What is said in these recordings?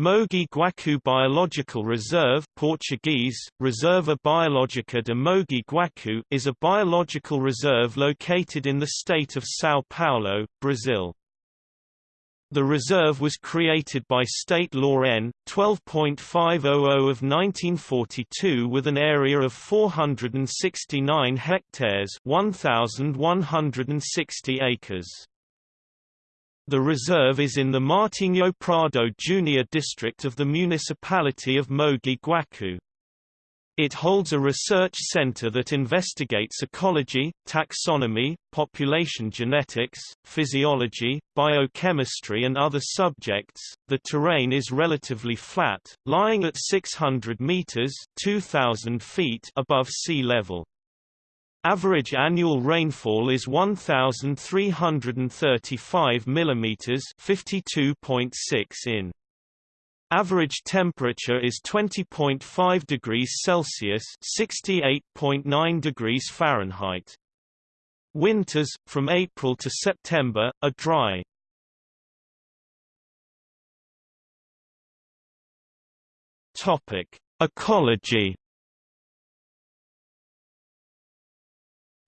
Mogi Guacu Biological Reserve Portuguese, Reserva Biológica de Mogi Guacu is a biological reserve located in the state of São Paulo, Brazil. The reserve was created by State Law N. 12.500 of 1942 with an area of 469 hectares 1,160 acres. The reserve is in the Martinho Prado Junior district of the municipality of Mogi Guacu. It holds a research center that investigates ecology, taxonomy, population genetics, physiology, biochemistry and other subjects. The terrain is relatively flat, lying at 600 meters (2000 feet) above sea level. Average annual rainfall is 1335 mm 52.6 in. Average temperature is 20.5 degrees Celsius (68.9 degrees Fahrenheit). Winters from April to September are dry. Ecology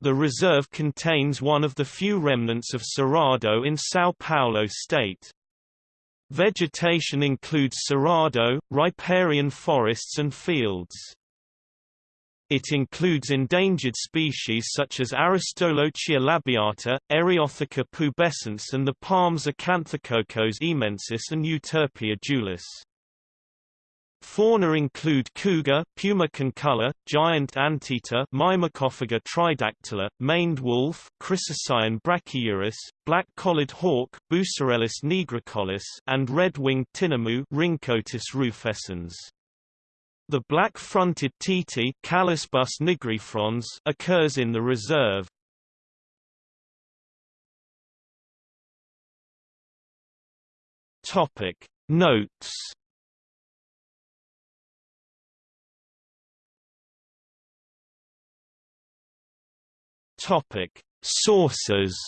The reserve contains one of the few remnants of Cerrado in São Paulo state. Vegetation includes cerrado, riparian forests and fields. It includes endangered species such as Aristolochia labiata, Eriotheca pubescens and the palms Acanthococos emensis and Euterpe edulis. Fauna include cougar, puma concolor, giant anteater, Myrmecophaga tridactyla, maned wolf, Chrysocyon brachyurus, black-collared hawk, Busarellus nigricollis, and red-winged tinamou, Rhynchotus rufescens. The black-fronted titi, Callicebus nigrifrons, occurs in the reserve. Topic Notes Topic: Sources.